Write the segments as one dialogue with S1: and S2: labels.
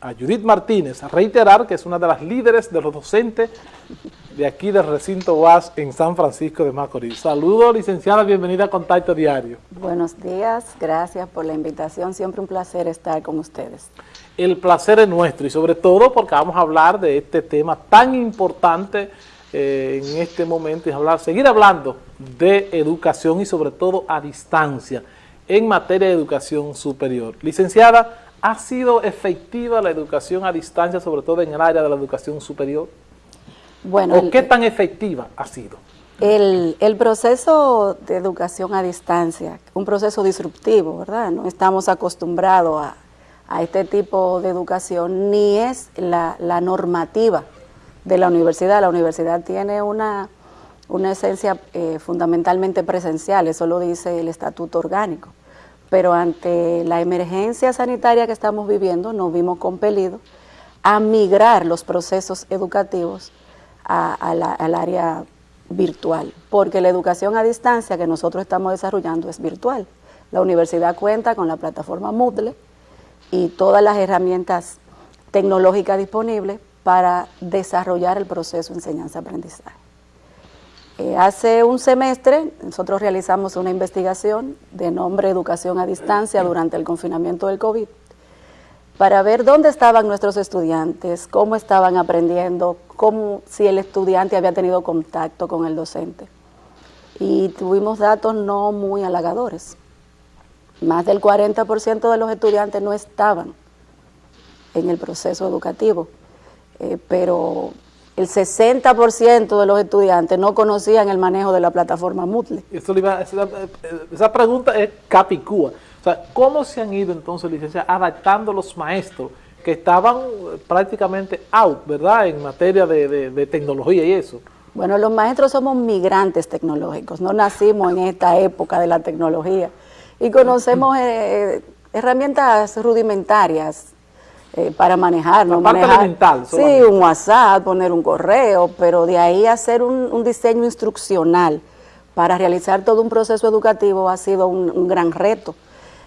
S1: a Judith Martínez, a reiterar que es una de las líderes de los docentes de aquí del recinto UAS en San Francisco de Macorís. Saludos, licenciada, bienvenida a Contacto Diario.
S2: Buenos días, gracias por la invitación, siempre un placer estar con ustedes.
S1: El placer es nuestro y sobre todo porque vamos a hablar de este tema tan importante eh, en este momento y hablar, seguir hablando de educación y sobre todo a distancia en materia de educación superior. Licenciada, ¿Ha sido efectiva la educación a distancia, sobre todo en el área de la educación superior? Bueno, ¿O qué tan efectiva ha sido?
S2: El, proceso de educación a distancia, un proceso disruptivo, ¿verdad? No estamos acostumbrados a, este tipo de educación, ni es la, normativa de la universidad. La universidad tiene una, una esencia eh, fundamentalmente presencial, eso lo dice el estatuto orgánico pero ante la emergencia sanitaria que estamos viviendo nos vimos compelidos a migrar los procesos educativos al área virtual, porque la educación a distancia que nosotros estamos desarrollando es virtual. La universidad cuenta con la plataforma Moodle y todas las herramientas tecnológicas disponibles para desarrollar el proceso de enseñanza-aprendizaje. Eh, hace un semestre nosotros realizamos una investigación de nombre Educación a Distancia durante el confinamiento del COVID para ver dónde estaban nuestros estudiantes, cómo estaban aprendiendo, cómo, si el estudiante había tenido contacto con el docente. Y tuvimos datos no muy halagadores. Más del 40% de los estudiantes no estaban en el proceso educativo, eh, pero el 60% de los estudiantes no conocían el manejo de la plataforma Moodle.
S1: Eso esa, pregunta es capicúa. O sea, ¿cómo se han ido entonces, licencia, adaptando los maestros que estaban prácticamente out, ¿verdad?, en materia de, tecnología y eso.
S2: Bueno, los maestros somos migrantes tecnológicos, no nacimos en esta época de la tecnología y conocemos eh, eh, herramientas rudimentarias, eh, para manejar, ¿no?
S1: manejar,
S2: Sí, un WhatsApp, poner un correo, pero de ahí hacer un, diseño instruccional para realizar todo un proceso educativo ha sido un, gran reto.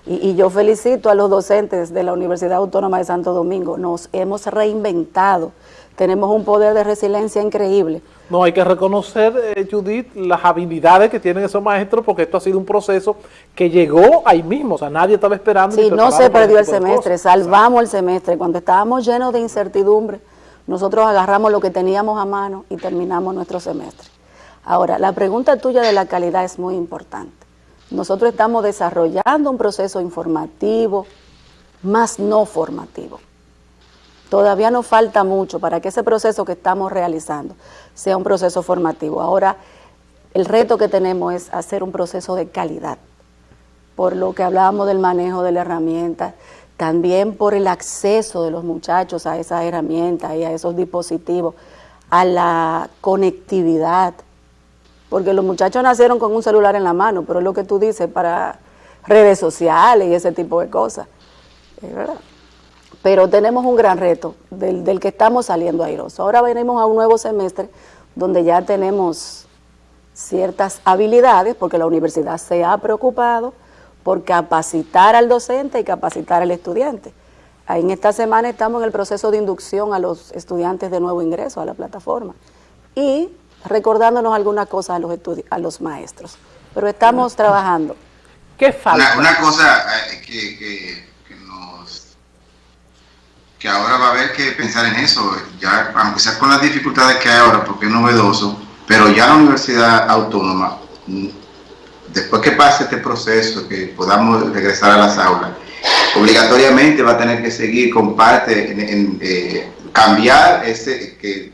S2: Y, yo felicito a los docentes de la Universidad Autónoma de Santo Domingo, nos hemos reinventado, tenemos un poder de resiliencia increíble.
S1: No, hay que reconocer, eh, Judith, las habilidades que tienen esos maestros, porque esto ha sido un proceso que llegó ahí mismo, o sea, nadie estaba esperando.
S2: Sí, no se perdió el semestre, salvamos el semestre. Cuando estábamos llenos de incertidumbre, nosotros agarramos lo que teníamos a mano y terminamos nuestro semestre. Ahora, la pregunta tuya de la calidad es muy importante. Nosotros estamos desarrollando un proceso informativo, más no formativo. Todavía nos falta mucho para que ese proceso que estamos realizando sea un proceso formativo. Ahora, el reto que tenemos es hacer un proceso de calidad, por lo que hablábamos del manejo de la herramienta, también por el acceso de los muchachos a esas herramientas y a esos dispositivos, a la conectividad, porque los muchachos nacieron con un celular en la mano, pero es lo que tú dices para redes sociales y ese tipo de cosas. Es verdad pero tenemos un gran reto del, que estamos saliendo airosos. Ahora venimos a un nuevo semestre donde ya tenemos ciertas habilidades, porque la universidad se ha preocupado por capacitar al docente y capacitar al estudiante. En esta semana estamos en el proceso de inducción a los estudiantes de nuevo ingreso a la plataforma y recordándonos algunas cosas a los, a los maestros. Pero estamos trabajando.
S3: ¿Qué falta? Una, cosa eh, que que ahora va a haber que pensar en eso, ya aunque sea con las dificultades que hay ahora, porque es novedoso, pero ya la Universidad Autónoma, después que pase este proceso, que podamos regresar a las aulas, obligatoriamente va a tener que seguir con parte en, eh, cambiar ese que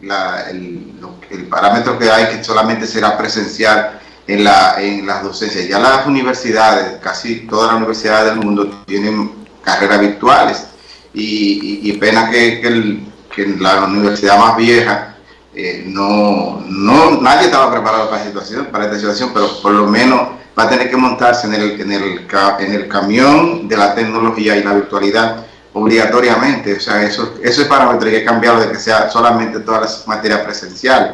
S3: el, parámetro que hay que solamente será presencial en, la, en las docencias. Ya las universidades, casi todas las universidades del mundo tienen carreras virtuales y, pena que, que, la universidad más vieja eh, no, no, nadie estaba preparado para esta situación, para esta situación, pero por lo menos va a tener que montarse en el, en el, en el camión de la tecnología y la virtualidad obligatoriamente, o sea, eso, eso es parámetro hay que cambiarlo de que sea solamente todas las materias presenciales,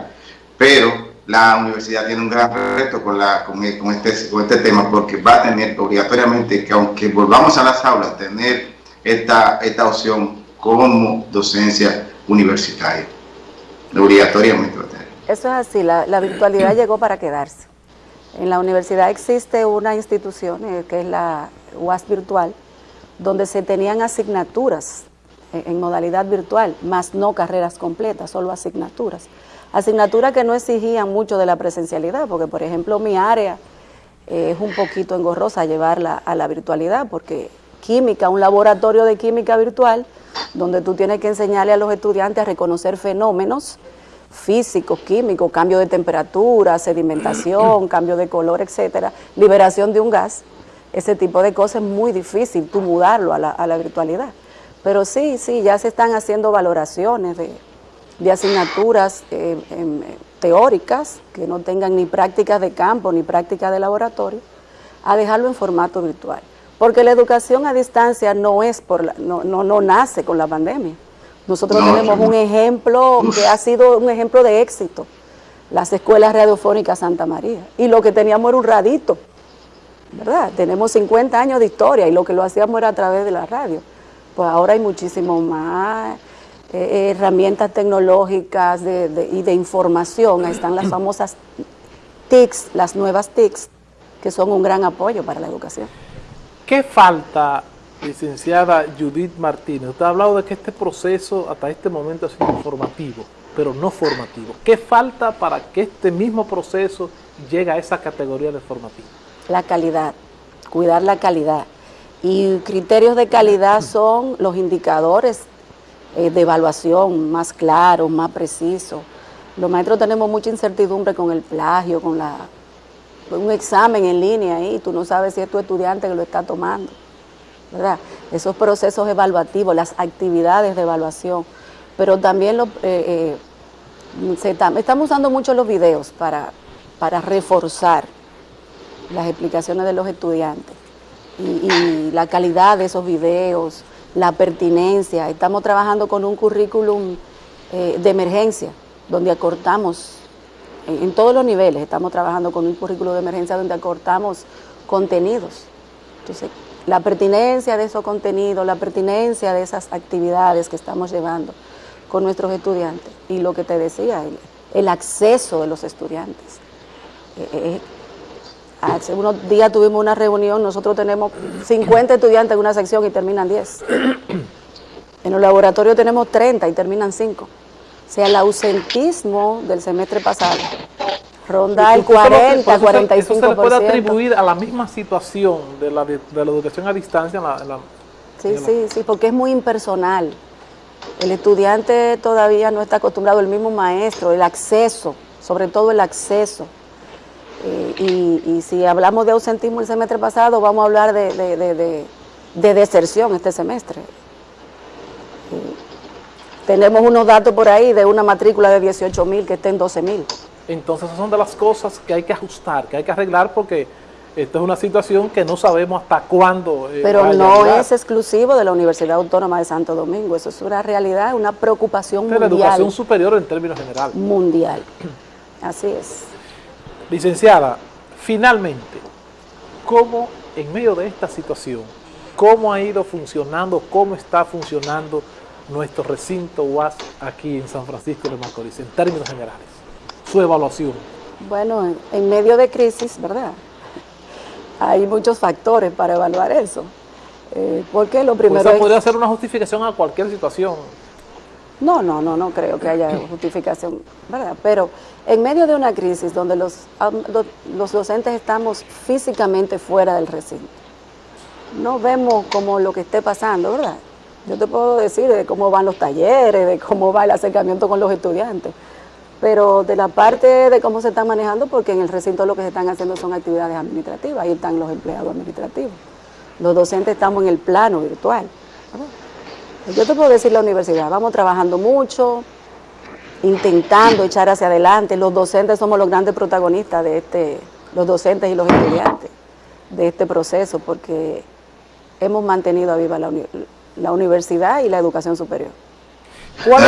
S3: pero la universidad tiene un gran reto con, la, con, este, con este tema porque va a tener obligatoriamente que aunque volvamos a las aulas, tener esta, esta opción como docencia universitaria, obligatoriamente.
S2: Eso es así, la, la virtualidad llegó para quedarse. En la universidad existe una institución eh, que es la UAS virtual, donde se tenían asignaturas en, modalidad virtual, más no carreras completas, solo asignaturas. Asignaturas que no exigían mucho de la presencialidad, porque por ejemplo mi área eh, es un poquito engorrosa llevarla a la virtualidad, porque química, un laboratorio de química virtual, donde tú tienes que enseñarle a los estudiantes a reconocer fenómenos físicos, químicos, cambio de temperatura, sedimentación, cambio de color, etcétera, liberación de un gas, ese tipo de cosas es muy difícil tú mudarlo a la, virtualidad. Pero sí, sí, ya se están haciendo valoraciones de, asignaturas eh, em, teóricas que no tengan ni prácticas de campo ni prácticas de laboratorio, a dejarlo en formato virtual. Porque la educación a distancia no es por no, no, no nace con la pandemia. Nosotros tenemos un ejemplo que ha sido un ejemplo de éxito, las escuelas radiofónicas Santa María. Y lo que teníamos era un radito, ¿verdad? Tenemos 50 años de historia y lo que lo hacíamos era a través de la radio. Pues ahora hay muchísimo más eh, herramientas tecnológicas y de información. Ahí están las famosas TICs, las nuevas TICs, que son un gran apoyo para la educación.
S1: ¿Qué falta licenciada Judith Martínez, usted ha hablado de que este proceso hasta este momento ha sido informativo, pero no formativo. ¿Qué falta para que este mismo proceso llegue a esa categoría de formativo?
S2: La calidad, cuidar la calidad. Y criterios de calidad son los indicadores eh, de evaluación más claros, más precisos. Los maestros tenemos mucha incertidumbre con el plagio, con la, un examen en línea y tú no sabes si es tu estudiante que lo está tomando. Esos procesos evaluativos, las actividades de evaluación, pero también eh, eh, estamos usando mucho los videos para, para reforzar las explicaciones de los estudiantes y, la calidad de esos videos, la pertinencia. Estamos trabajando con un currículum eh, de emergencia, donde acortamos, en, todos los niveles, estamos trabajando con un currículum de emergencia donde acortamos contenidos. Entonces, la pertinencia de esos contenidos, la pertinencia de esas actividades que estamos llevando con nuestros estudiantes. Y lo que te decía, el, acceso de los estudiantes. Eh, eh, hace unos días tuvimos una reunión, nosotros tenemos 50 estudiantes en una sección y terminan 10. En el laboratorio tenemos 30 y terminan 5. O sea, el ausentismo del semestre pasado ronda el 40, 45%. Eso
S1: se le puede atribuir a la misma situación de la, de, la educación a distancia.
S2: sí, sí, sí, porque es muy impersonal. El estudiante todavía no está acostumbrado, el mismo maestro, el acceso, sobre todo el acceso. Eh, y, si hablamos de ausentismo el semestre pasado, vamos a hablar de, deserción este semestre. Tenemos unos datos por ahí de una matrícula de 18 mil que está en 12 mil.
S1: Entonces esas son de las cosas que hay que ajustar, que hay que arreglar porque esta es una situación que no sabemos hasta cuándo.
S2: Eh, Pero no es exclusivo de la Universidad Autónoma de Santo Domingo, eso es una realidad, una preocupación mundial.
S1: La educación superior en términos generales.
S2: Mundial, así es.
S1: Licenciada, finalmente, ¿cómo en medio de esta situación, cómo ha ido funcionando, cómo está funcionando nuestro recinto UAS aquí en San Francisco de Macorís, en términos generales? su evaluación?
S2: Bueno, en, medio de crisis, ¿verdad? Hay muchos factores para evaluar eso. Eh, porque lo primero
S1: pues podría ser una justificación a cualquier situación.
S2: No, no, no, no creo que haya justificación, ¿verdad? Pero en medio de una crisis donde los, los docentes estamos físicamente fuera del recinto, no vemos como lo que esté pasando, ¿verdad? Yo te puedo decir de cómo van los talleres, de cómo va el acercamiento con los estudiantes, pero de la parte de cómo se están manejando, porque en el recinto lo que se están haciendo son actividades administrativas, ahí están los empleados administrativos. Los docentes estamos en el plano virtual. Yo te puedo decir la universidad, vamos trabajando mucho, intentando echar hacia adelante. Los docentes somos los grandes protagonistas de este, los docentes y los estudiantes de este proceso, porque hemos mantenido a viva la universidad y la educación superior.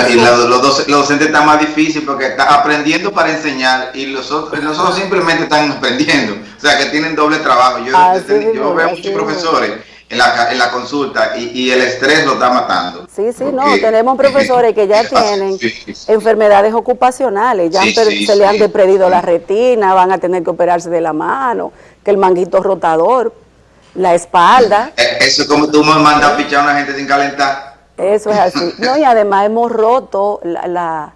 S3: Y los, docentes están más difíciles porque están aprendiendo para enseñar y los otros, simplemente están aprendiendo. O sea, que tienen doble trabajo. Yo, veo muchos profesores en la, en la consulta y, y, el estrés lo está matando.
S2: Sí, sí, no, tenemos profesores que ya tienen enfermedades ocupacionales, ya se le han despredido la retina, van a tener que operarse de la mano, que el manguito rotador, la espalda.
S3: Eh, eso es como tú me mandas a pichar a una gente sin calentar.
S2: Eso es así. No, y además hemos roto la, la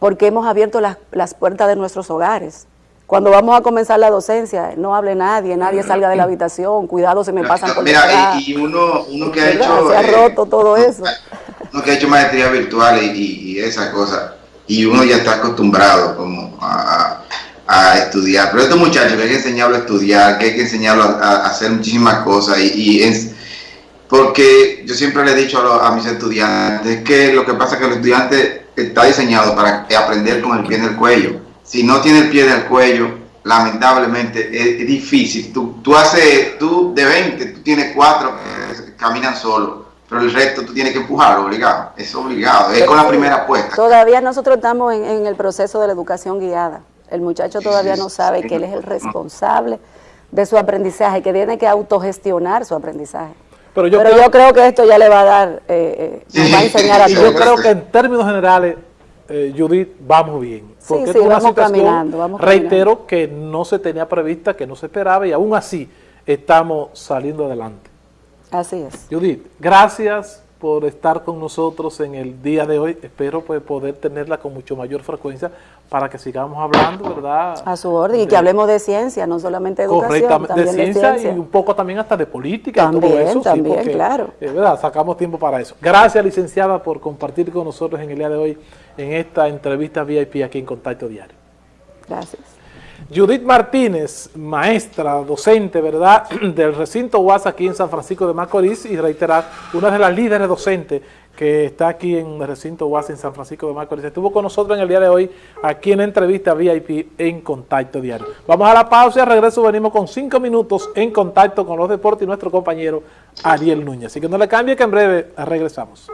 S2: porque hemos abierto las, las puertas de nuestros hogares. Cuando vamos a comenzar la docencia, no hable nadie, nadie salga de la habitación, cuidado, se me pasan por
S3: Mira, y, y, uno, uno que ha hecho...
S2: Se ha eh, roto todo eso.
S3: Uno que ha hecho maestría virtual y, y, esa cosa, y uno ya está acostumbrado como a, a, estudiar. Pero estos muchachos que hay que enseñarlos a estudiar, que hay que enseñarlos a, hacer muchísimas cosas, y, es, porque yo siempre le he dicho a, a mis estudiantes que lo que pasa es que el estudiante está diseñado para aprender con el pie en el cuello si no tiene el pie del cuello, lamentablemente es, difícil. Tú, tú haces, tú de 20, tú tienes cuatro que caminan solo, pero el resto tú tienes que empujar, obligado. Es obligado, es con la primera apuesta.
S2: Todavía nosotros estamos en, el proceso de la educación guiada. El muchacho todavía no sabe que él es el responsable de su aprendizaje, que tiene que autogestionar su aprendizaje. Pero yo, creo, que esto ya le va a dar, eh, eh va a enseñar a
S1: Yo creo que en términos generales, eh, Judith, vamos bien.
S2: Porque sí, sí, vamos caminando, vamos
S1: reitero, que no se tenía prevista, que no se esperaba y aún así estamos saliendo adelante.
S2: Así es.
S1: Judith, gracias por estar con nosotros en el día de hoy. Espero pues, poder tenerla con mucho mayor frecuencia para que sigamos hablando, ¿verdad?
S2: A su orden, y que hablemos de ciencia, no solamente de educación, también
S1: de ciencia, y un poco también hasta de política,
S2: también, todo eso. También, claro.
S1: Eh, ¿verdad? Sacamos tiempo para eso. Gracias, licenciada, por compartir con nosotros en el día de hoy en esta entrevista VIP aquí en Contacto Diario.
S2: Gracias.
S1: Judith Martínez, maestra, docente, ¿verdad?, del recinto UAS aquí en San Francisco de Macorís y reiterar, una de las líderes docentes que está aquí en el recinto UAS en San Francisco de Macorís. Estuvo con nosotros en el día de hoy aquí en entrevista VIP en Contacto Diario. Vamos a la pausa y al regreso venimos con cinco minutos en contacto con los deportes y nuestro compañero Ariel Núñez. Así que no le cambie que en breve regresamos.